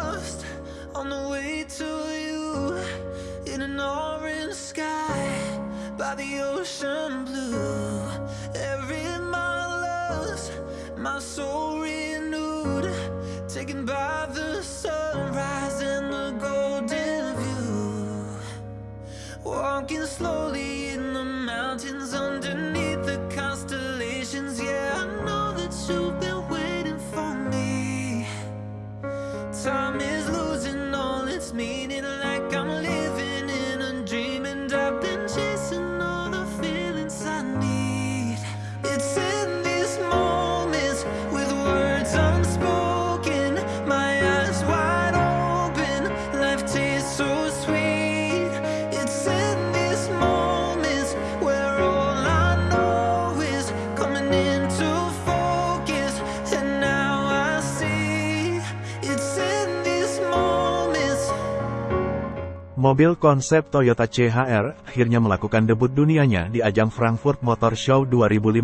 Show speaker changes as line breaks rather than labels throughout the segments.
lost on the way to you in an orange sky by the ocean blue. Every mile lost, my soul renewed, taken by the sunrise and the golden view. Walking slowly
Mobil konsep Toyota CHR akhirnya melakukan debut dunianya di ajang Frankfurt Motor Show 2015.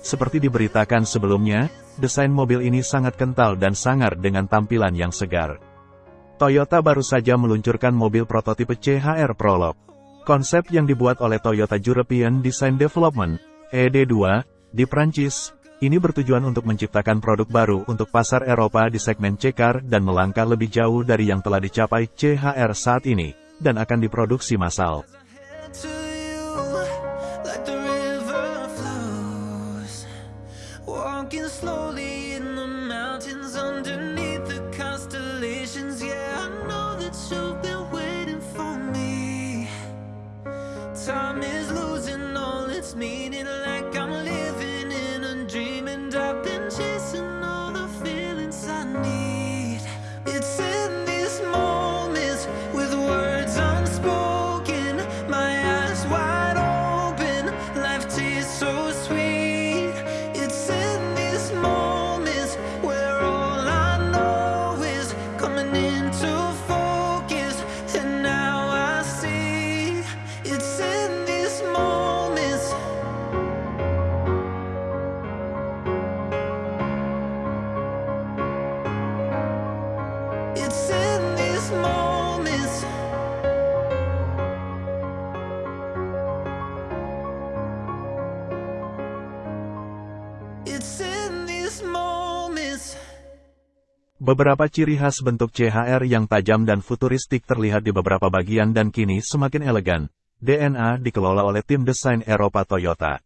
Seperti diberitakan sebelumnya, desain mobil ini sangat kental dan sangar dengan tampilan yang segar. Toyota baru saja meluncurkan mobil prototipe CHR Prologue. Konsep yang dibuat oleh Toyota European Design Development, ED2, di Prancis, ini bertujuan untuk menciptakan produk baru untuk pasar Eropa di segmen C-Car dan melangkah lebih jauh dari yang telah dicapai CHR saat ini, dan akan diproduksi massal. Beberapa ciri khas bentuk CHR yang tajam dan futuristik terlihat di beberapa bagian dan kini semakin elegan. DNA dikelola oleh tim desain Eropa Toyota.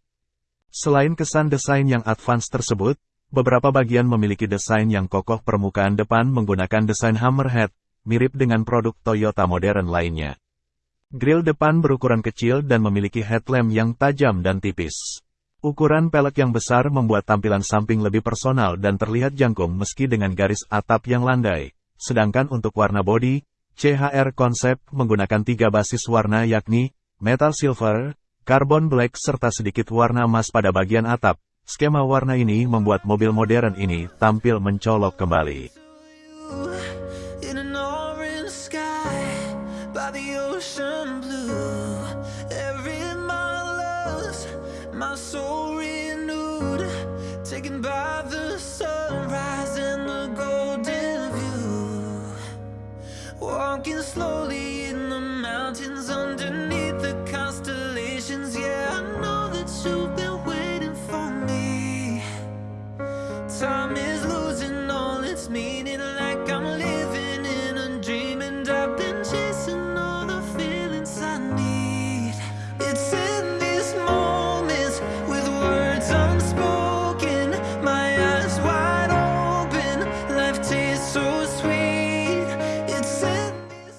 Selain kesan desain yang advance tersebut, beberapa bagian memiliki desain yang kokoh permukaan depan menggunakan desain hammerhead, mirip dengan produk Toyota modern lainnya. Grill depan berukuran kecil dan memiliki headlamp yang tajam dan tipis. Ukuran pelek yang besar membuat tampilan samping lebih personal dan terlihat jangkung meski dengan garis atap yang landai. Sedangkan untuk warna bodi, CHR konsep menggunakan tiga basis warna yakni metal silver, carbon black serta sedikit warna emas pada bagian atap. Skema warna ini membuat mobil modern ini tampil mencolok kembali.
My soul renewed, taken by the sunrise and the golden view. Walking slowly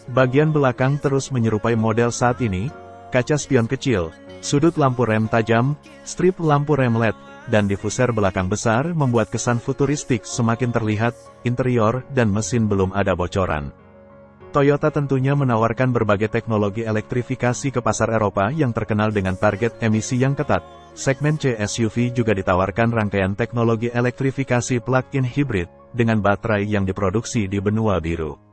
Bagian belakang terus menyerupai model saat ini, kaca spion kecil, sudut lampu rem tajam, strip lampu rem LED, dan diffuser belakang besar membuat kesan futuristik semakin terlihat, interior dan mesin belum ada bocoran. Toyota tentunya menawarkan berbagai teknologi elektrifikasi ke pasar Eropa yang terkenal dengan target emisi yang ketat. Segmen C SUV juga ditawarkan rangkaian teknologi elektrifikasi plug-in hybrid, dengan baterai yang diproduksi di benua biru.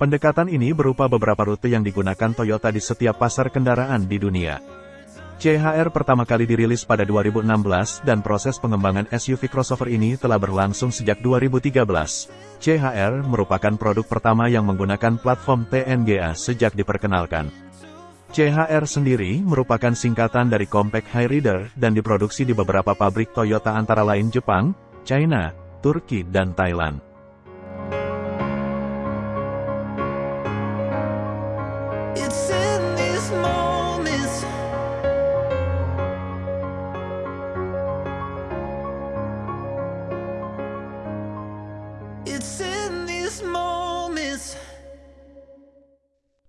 Pendekatan ini berupa beberapa rute yang digunakan Toyota di setiap pasar kendaraan di dunia. CHR pertama kali dirilis pada 2016 dan proses pengembangan SUV crossover ini telah berlangsung sejak 2013. CHR merupakan produk pertama yang menggunakan platform TNGA sejak diperkenalkan. CHR sendiri merupakan singkatan dari Compact High Rider dan diproduksi di beberapa pabrik Toyota antara lain Jepang, China, Turki dan Thailand.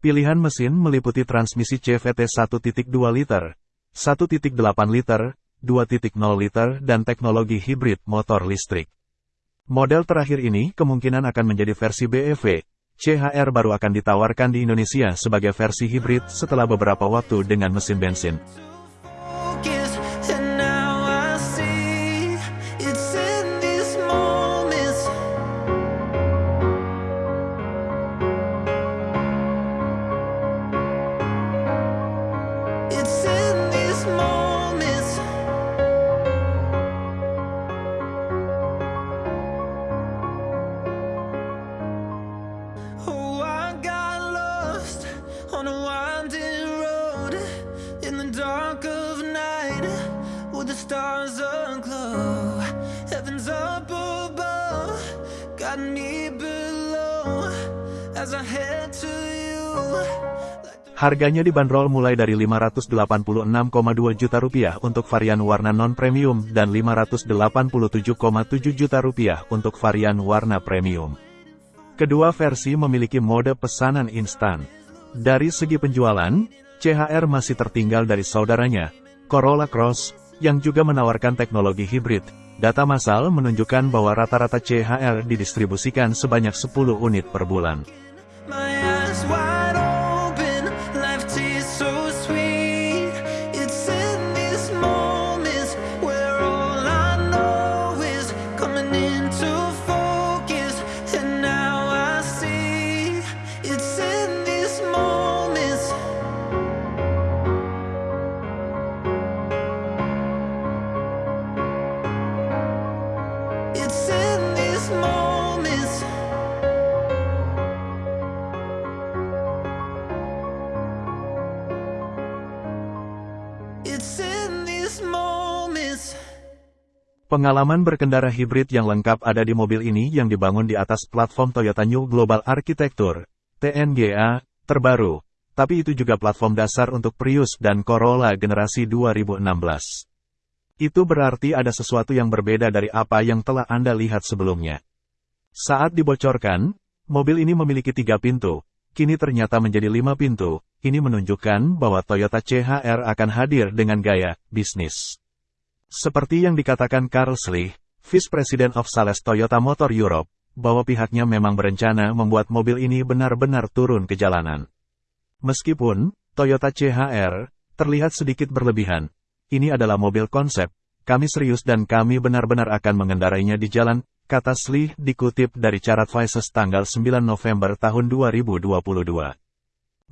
Pilihan mesin meliputi transmisi CVT 1.2 liter, 1.8 liter, 2.0 liter dan teknologi hibrid motor listrik. Model terakhir ini kemungkinan akan menjadi versi BEV. CHR baru akan ditawarkan di Indonesia sebagai versi hibrid setelah beberapa waktu dengan mesin bensin.
The stars aglow. Heaven's up above, got me below as I head to you.
Harganya dibanderol mulai dari 586,2 juta rupiah untuk varian warna non-premium dan 587,7 juta rupiah untuk varian warna premium. Kedua versi memiliki mode pesanan instan. Dari segi penjualan, CHR masih tertinggal dari saudaranya, Corolla Cross, yang juga menawarkan teknologi hibrid. Data massal menunjukkan bahwa rata-rata CHR didistribusikan sebanyak 10 unit per bulan. Pengalaman berkendara hibrid yang lengkap ada di mobil ini yang dibangun di atas platform Toyota New Global Architecture, TNGA, terbaru. Tapi itu juga platform dasar untuk Prius dan Corolla generasi 2016. Itu berarti ada sesuatu yang berbeda dari apa yang telah Anda lihat sebelumnya. Saat dibocorkan, mobil ini memiliki tiga pintu, kini ternyata menjadi lima pintu, ini menunjukkan bahwa Toyota CHR akan hadir dengan gaya bisnis. Seperti yang dikatakan Carl Slee, Vice President of Sales Toyota Motor Europe, bahwa pihaknya memang berencana membuat mobil ini benar-benar turun ke jalanan. Meskipun, Toyota CHR, terlihat sedikit berlebihan, ini adalah mobil konsep, kami serius dan kami benar-benar akan mengendarainya di jalan, kata Slee dikutip dari Carat Vices tanggal 9 November tahun 2022.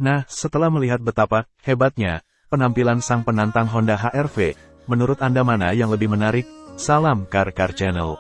Nah, setelah melihat betapa hebatnya penampilan sang penantang Honda HR-V, menurut Anda mana yang lebih menarik? Salam Car Car Channel.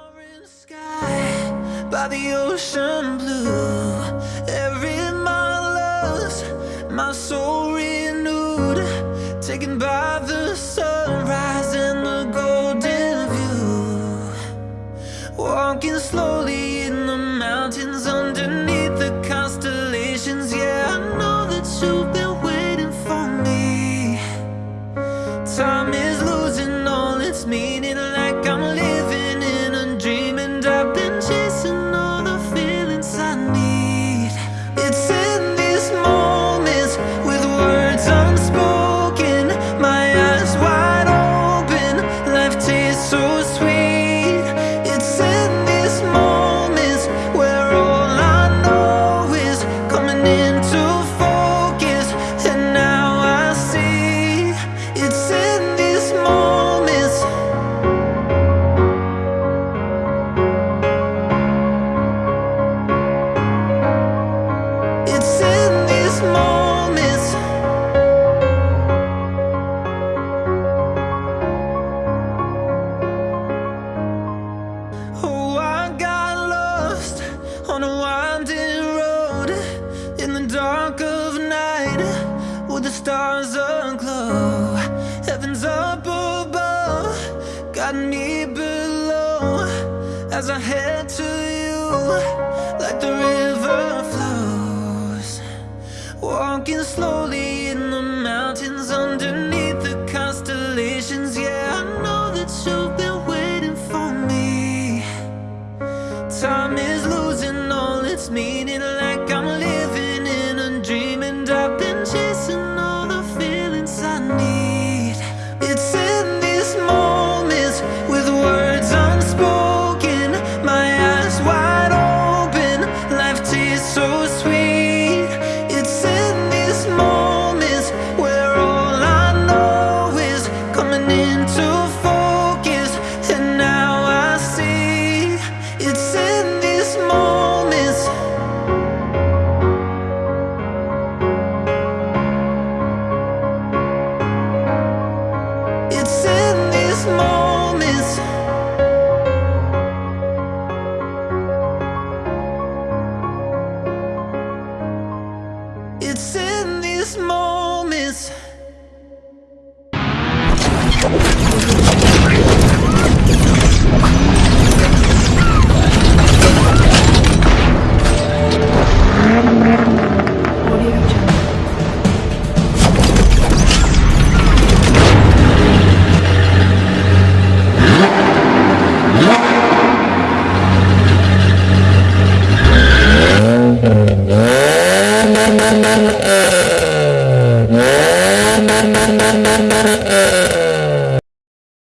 stars aglow